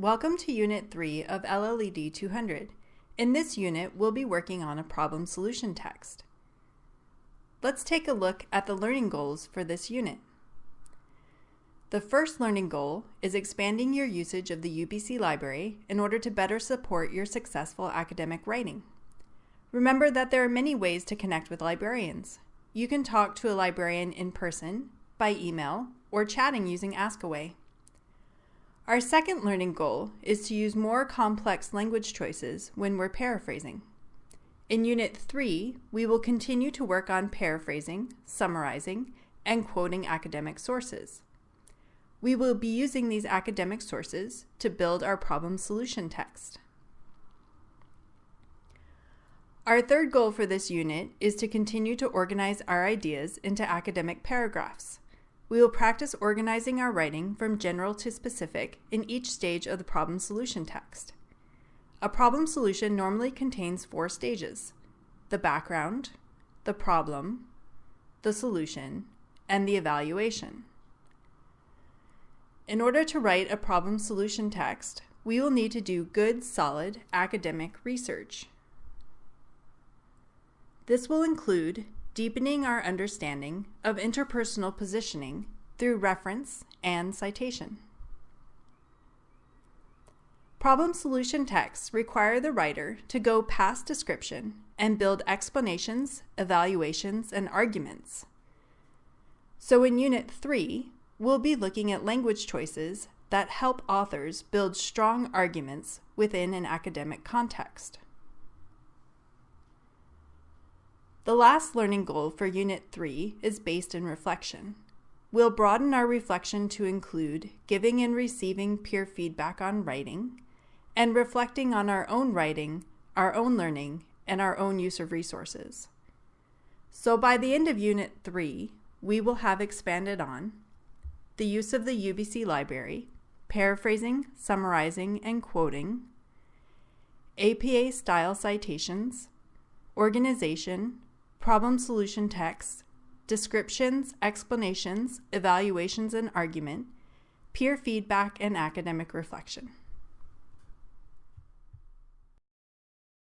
Welcome to Unit 3 of LLED 200. In this unit, we'll be working on a problem solution text. Let's take a look at the learning goals for this unit. The first learning goal is expanding your usage of the UBC library in order to better support your successful academic writing. Remember that there are many ways to connect with librarians. You can talk to a librarian in person, by email, or chatting using Askaway. Our second learning goal is to use more complex language choices when we're paraphrasing. In Unit 3, we will continue to work on paraphrasing, summarizing, and quoting academic sources. We will be using these academic sources to build our problem solution text. Our third goal for this unit is to continue to organize our ideas into academic paragraphs. We will practice organizing our writing from general to specific in each stage of the problem solution text. A problem solution normally contains four stages, the background, the problem, the solution, and the evaluation. In order to write a problem solution text, we will need to do good, solid academic research. This will include deepening our understanding of interpersonal positioning through reference and citation. Problem solution texts require the writer to go past description and build explanations, evaluations, and arguments. So in Unit 3, we'll be looking at language choices that help authors build strong arguments within an academic context. The last learning goal for Unit 3 is based in reflection. We'll broaden our reflection to include giving and receiving peer feedback on writing, and reflecting on our own writing, our own learning, and our own use of resources. So by the end of Unit 3, we will have expanded on the use of the UBC library, paraphrasing, summarizing, and quoting, APA style citations, organization, problem solution text, descriptions, explanations, evaluations and argument, peer feedback, and academic reflection.